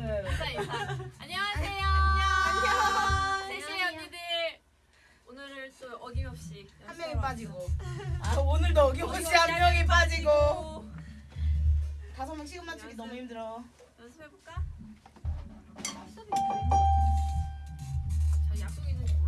인사 인사. 안녕하세요. 안녕. 세시 언니들 오늘을 또 어김없이 한 명이 빠지고. 아, 오늘도 어김없이 한 명이 빠지고. 다섯 명 시간 맞추기 너무 힘들어. 연습해 볼까? 아, 저 약속 있는.